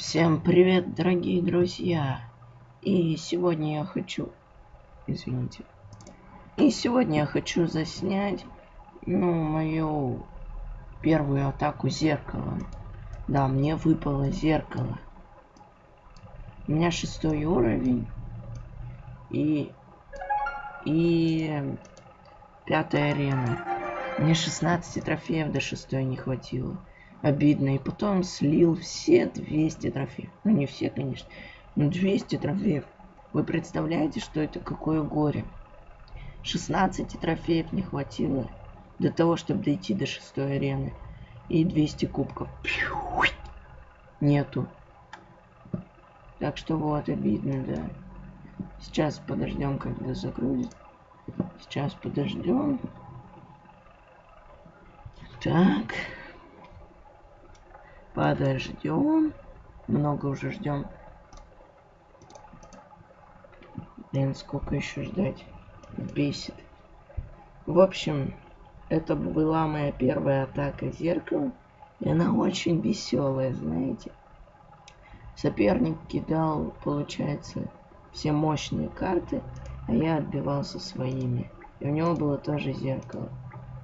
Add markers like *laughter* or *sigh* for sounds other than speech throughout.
Всем привет, дорогие друзья! И сегодня я хочу... Извините. И сегодня я хочу заснять, ну, мою первую атаку зеркалом. Да, мне выпало зеркало. У меня шестой уровень. И... И... Пятая арена. Мне 16 трофеев до шестой не хватило обидно. И потом слил все 200 трофеев. Ну, не все, конечно, но 200 трофеев. Вы представляете, что это какое горе? 16 трофеев не хватило для того, чтобы дойти до шестой арены. И 200 кубков. Нету. Так что вот, обидно, да. Сейчас подождем, когда загрузит. Сейчас подождем. Так. Подождем. Много уже ждем. Блин, сколько еще ждать? Бесит. В общем, это была моя первая атака зеркалом. И она очень веселая, знаете. Соперник кидал, получается, все мощные карты, а я отбивался своими. И у него было тоже зеркало.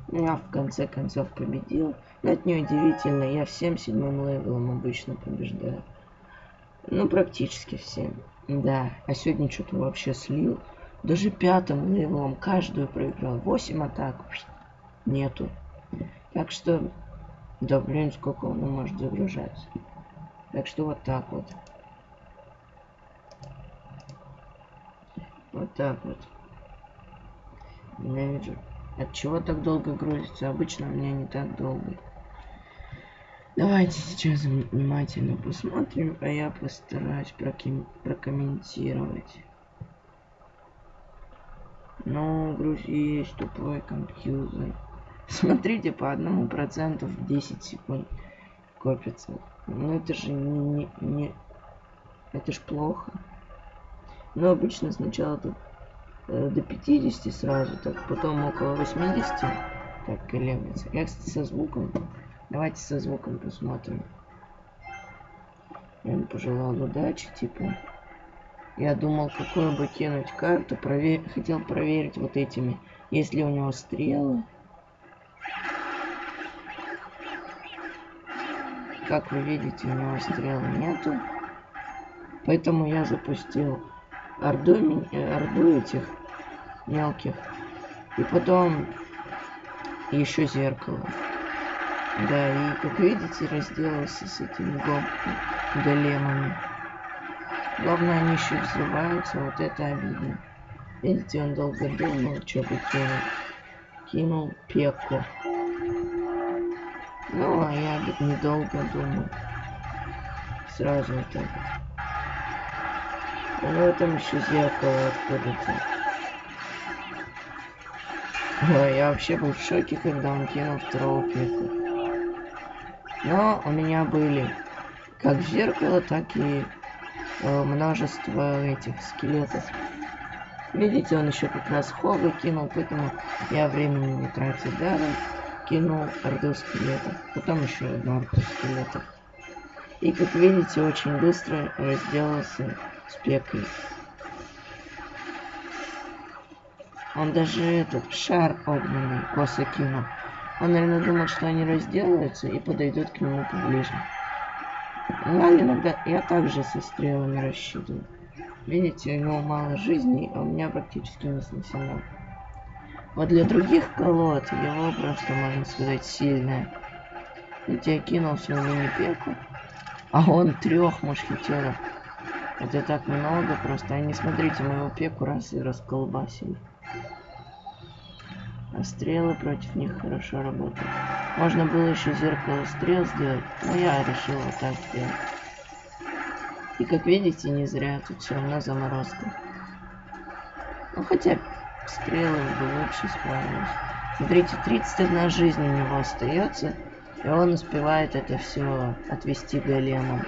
Ну, я в конце концов победил. Но это неудивительно, я всем седьмым левелом обычно побеждаю. Ну, практически всем. Да, а сегодня что-то вообще слил. Даже пятым левелом каждую проиграл. Восемь атак. Нету. Так что... Да, блин, сколько он может загружаться. Так что вот так вот. Вот так вот. Ненавижу. От чего так долго грузится? Обычно у меня не так долго. Давайте сейчас внимательно посмотрим, а я постараюсь проким... прокомментировать. Ну, грузи есть тупой компьютер. *laughs* Смотрите, по одному проценту в 10 секунд копится. Ну это же не, не, не... Это ж плохо. Но обычно сначала тут э, до 50 сразу, так потом около 80 так колеблется. Я, кстати, со звуком Давайте со звуком посмотрим. Я ему пожелал удачи, типа. Я думал, какую бы кинуть карту. Провер... Хотел проверить вот этими. Есть ли у него стрелы. Как вы видите, у него стрелы нету. Поэтому я запустил орду, орду этих мелких. И потом еще зеркало. Да, и как видите, разделался с этими големами. Главное, они еще взрываются, вот это обидно. Видите, он долго думал, что бы кинул. Кинул пеку. Ну, а я недолго думал. Сразу вот так вот. Ну, там еще зеркало откуда-то. Я вообще был в шоке, когда он кинул второго пеку. Но у меня были как зеркало, так и э, множество этих скелетов. Видите, он еще как раз хога кинул, поэтому я времени не тратил даром. Кинул орду скелетов. Потом еще одну орду скелетов. И как видите, очень быстро разделался с пекой. Он даже этот шар огненный косо кинул. Он, наверное, думал, что они разделаются и подойдут к нему поближе. Но иногда я также со стрелами рассчитываю. Видите, у него мало жизни, а у меня практически не снесено. Вот для других колод его просто, можно сказать, сильная. Ведь я кинул свою мини-пеку, а он трех мушкетеров. Это так много просто. Они, смотрите, моего пеку раз и расколбасили. А стрелы против них хорошо работают. Можно было еще зеркало стрел сделать, но я решил вот так сделать. И как видите, не зря, тут все равно заморозка. Ну хотя стрелы бы лучше справились. Смотрите, 31 жизнь у него остается, и он успевает это все отвести големом.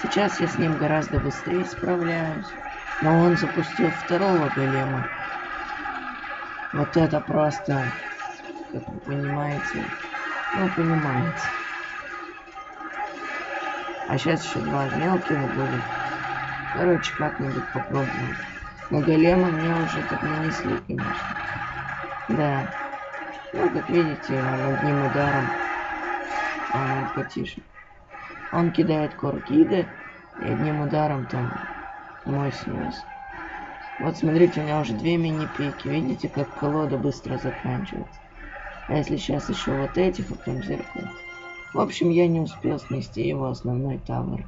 Сейчас я с ним гораздо быстрее справляюсь. Но он запустил второго голема. Вот это просто, как вы понимаете, ну, понимаете. А сейчас еще два мелких будет. Короче, как-нибудь попробуем. Но голема мне уже так нанесли, конечно. Да. Ну, как видите, одним ударом. А, потише. Он кидает коркиды, и одним ударом там мой снес. Вот смотрите, у меня уже две мини-пики. Видите, как колода быстро заканчивается. А если сейчас еще вот этих, а потом зеркало. В общем, я не успел снести его основной тавер.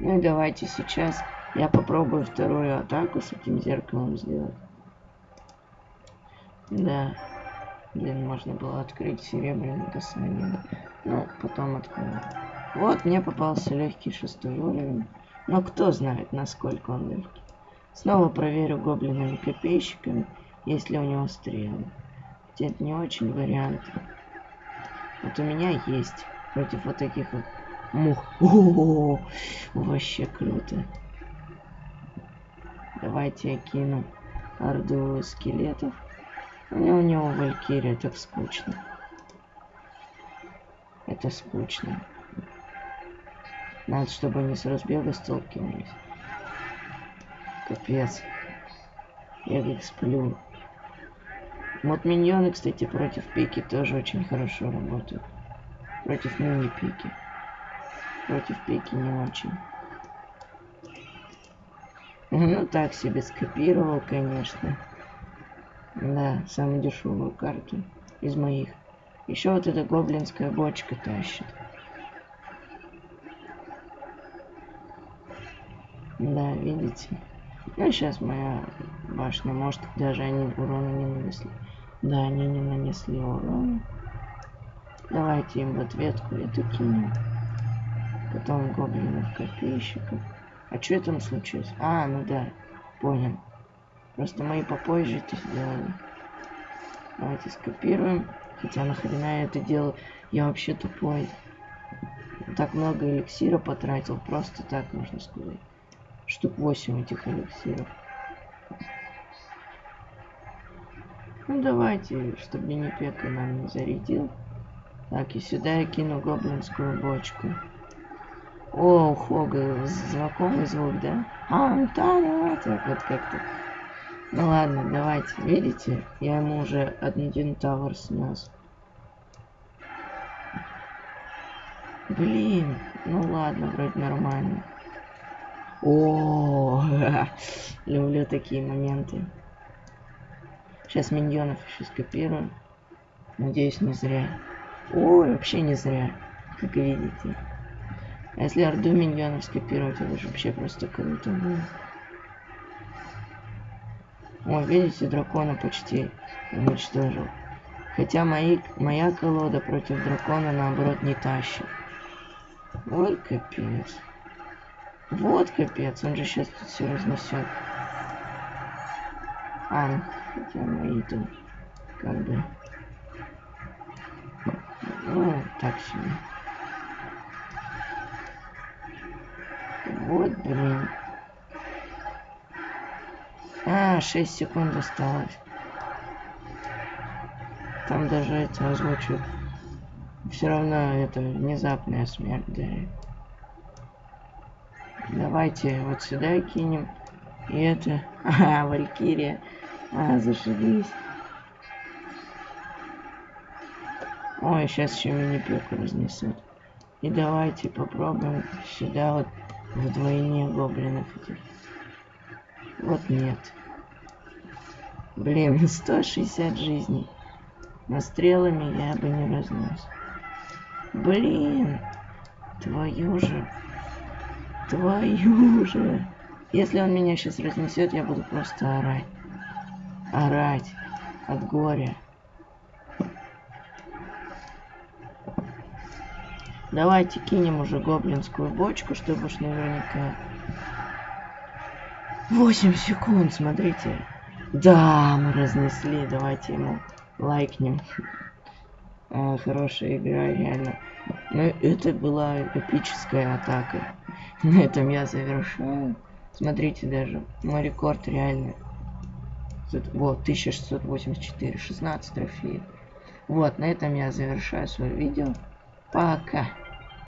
Ну и давайте сейчас я попробую вторую атаку с этим зеркалом сделать. Да. Блин, можно было открыть серебряный касание. Ну, потом открою. Вот, мне попался легкий шестой уровень. Но кто знает, насколько он легкий. Снова проверю гоблинами-копейщиками, если у него стрелы. Хотя это не очень вариант. Вот у меня есть против вот таких вот мух. О -о -о -о, вообще круто. Давайте я кину орду скелетов. У него, у него Валькирия, так скучно. Это скучно. Надо, чтобы они с разбега столкнулись. Капец. Я их сплю. Вот миньоны, кстати, против пики тоже очень хорошо работают. Против мини-пики. Против пики не очень. Ну, так себе скопировал, конечно. Да, самую дешевую карту из моих. Еще вот эта гоблинская бочка тащит. Да, видите? Ну, сейчас моя башня, может, даже они урона не нанесли. Да, они не нанесли урона. Давайте им в ответку это кинем. Потом гоблинов копейщиков. А что там случилось? А, ну да, понял. Просто мои попозже это сделали. Давайте скопируем. Хотя нахрена я это делаю? Я вообще тупой. Так много эликсира потратил. Просто так, можно сказать. Штук 8 этих эликсиров. Ну давайте, чтобы Бенепека нам не зарядил. Так, и сюда я кину гоблинскую бочку. О, Хога, знакомый звук, да? А, ну да, так вот как-то. Ну ладно, давайте. Видите, я ему уже один тавер снес. Блин, ну ладно, вроде нормально. О, *laughs* люблю такие моменты. Сейчас миньонов еще скопирую. Надеюсь, не зря. Ой, вообще не зря, как видите. А если орду миньонов скопировать, это же вообще просто круто будет. О, видите, дракона почти уничтожил. Хотя мои, моя колода против дракона, наоборот, не тащит. Вот капец. Вот капец, он же сейчас тут все разнесет. А, хотя мои тут как бы... Ну, так себе. Вот, блин. А, 6 секунд осталось. Там даже это озвучивают. Все равно это внезапная смерть, да. Давайте вот сюда кинем. И это... *laughs* А, Валькирия. А, зашибись. Ой, сейчас еще мини-пеку разнесут. И давайте попробуем сюда вот вдвойне гоблинов. Вот нет. Блин, *laughs* 160 жизней. Но стрелами я бы не разнес. Блин, твою же. Твою же. Если он меня сейчас разнесет, я буду просто орать. Орать. От горя. Давайте кинем уже гоблинскую бочку, чтобы уж наверняка... 8 секунд, смотрите. Да, мы разнесли. Давайте ему лайкнем. А, хорошая игра, реально. Но это была эпическая атака. *laughs* На этом я завершаю. Смотрите даже, мой рекорд реально. Вот, 1684, 16 трофеев. Вот, на этом я завершаю свое видео. Пока.